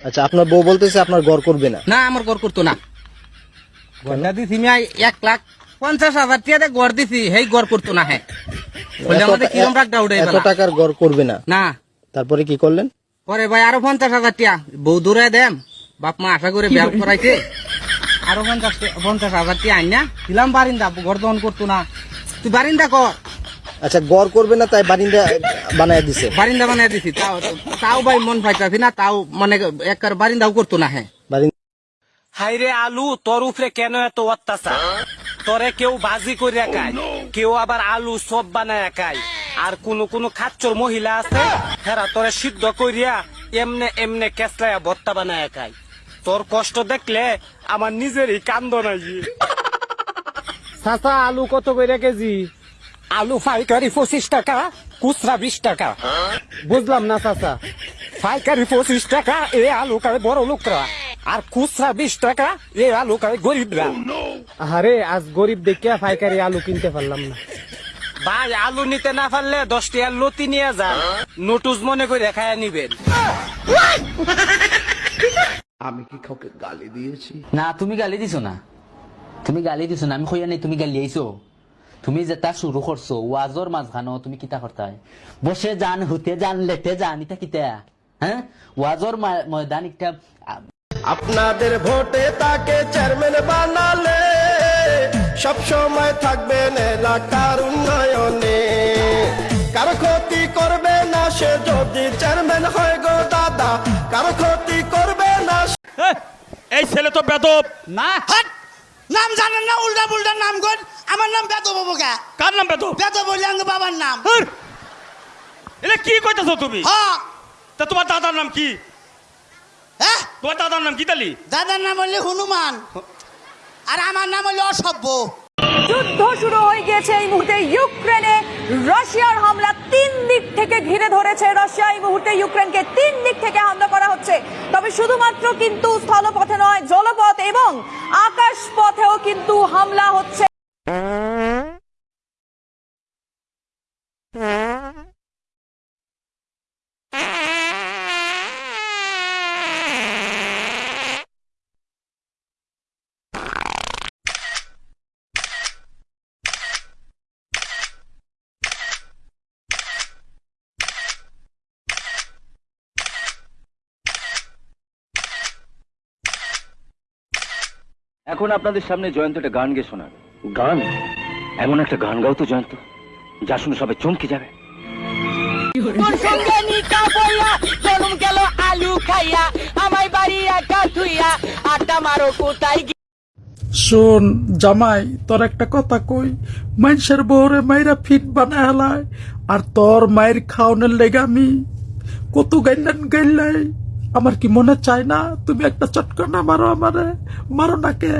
আচ্ছা আপনার বউ বলতেছে আপনার ঘর করবে না। না আমার গড় করতো না। গড়টা দিছি আমি এক লাখ পঞ্চাশ হাজার টিয়াতে গড় দিছি সেই গড় করতো না হ্যাঁ এত টাকার ঘর করবে না। না। তারপরে কি করলেন? পরে ভাই আরও পঞ্চাশ হাজার টিয়া বউ দূরে দেম বাপ মা আশা করে বিয়া করাইছে। আরও পঞ্চাশ পঞ্চাশ হাজার টিয়া আইনা দিলাম বারিন্দা ঘর দহন করতো না। তুই বারিন্দা কর। আচ্ছা গড় করবে না তাই বারিন্দা বানায় দিছে? বারিন্দা বানাই দিছি। তাও তাও ভাই মন পাইতাছি না তাও মানে একবার বারিন্দাও করতো না হ্যাঁ। বারিন্দা হাইরে আলু তোর উপরে কেন এত অত্যাচার? তোরে কেউ বাজি করে খায় কেউ আবার আলু সব বানায় খায় আর কোন কোন খাচ্চর মহিলা আছে হেরা তোরে সিদ্ধ করিয়া এমনে এমনে কেসলায়া ভত্তা বানায় খায় তোর কষ্ট দেখলে আমার নিজেরই কান্দ নাই। চাচা আলু কত করে কেজি? আলু পাইকারি পঁচিশ টাকা খুচরা বিশ টাকা। বুঝলাম না চাচা। পাইকারি পঁচিশ টাকা এ আলু খায় বড় লোকরা। আর খুচরা বিশ টাকা এ আলু খায় গরিবরা। আরে আজ গরিব দেখিয়া পাইকারি আলু কিনতে পারলাম না। ভাই আলু নিতে না পারলে দশ টাকা লতি নিয়ে যান। নোটুস মনে করে খায়া নিবেন। আমি কি কাউকে গালি দিয়েছি? না তুমি গালি দিছো না। তুমি গালি দিছো না আমি কইয়া নাই তুমি গালি আইছো তুমি যেটা শুরু করছ ওয়াজর মাঝখানো তুমি কিতা করতাই বসে যান হুতে যান লেতে যান ইটা কিতা? হ্যাঁ? ওয়াজর ময়দান একটা আপনাদের ভোটে তাকে চেয়ারম্যান বানালে সব সময় থাকবেন এলাকার উন্নয়নে। কারও ক্ষতি করবে না সে যদি চেয়ারম্যান হয় গো দাদা কারও ক্ষতি করবে না এই ছেলে তো বেদব। না হাট! নাম জানেন না উল্টা পুল্টা নাম কর। আমার নাম বেদ বাবু কে কার নাম বেদব? বেদ বললে আমার বাবার নাম! এটা কি কইতেছো তুমি? হ্যাঁ তা তোমার দাদার নাম কি? হ্যাঁ তোমার দাদার নাম কি তালি? দাদার নাম হলে হনুমান। আর আমার নাম হলো অসভ্য। যুদ্ধ শুরু হয়ে গিয়েছে এই মুহূর্তে ইউক্রেনে। রাশিয়ার হামলা তিন দিক থেকে ঘিরে ধরেছে। রাশিয়া এই মুহূর্তে ইউক্রেনকে তিন দিক থেকে হামলা করা হচ্ছে। তবে শুধুমাত্র কিন্তু স্থলপথে নয় জলপথ এবং আকাশ পথেও কিন্তু হামলা হচ্ছে। এখন আপনাদের সামনে জয়ন্ত একটা গান গে শোনাবে। গান? এমন একটা গান গাও তো জয়ন্ত যা শুনে সবাই চমকে যাবে। তোর সঙ্গে নিকা বইয়া জন্ম গেল আলু খাইয়া আমায় বাড়ি একা থুইয়া আটা মারো কোথায় শোন জামাই তোর একটা কথা কই মানুষের বউরে মাইরা ফিট বানায় হেলায় আর তোর মায়ের খাওয়ানোর লেগে আমি কত গাইলেন গাইলাই আমার কি মনে চায় না? তুমি একটা চটকানা মারো আমারে। মারো না কে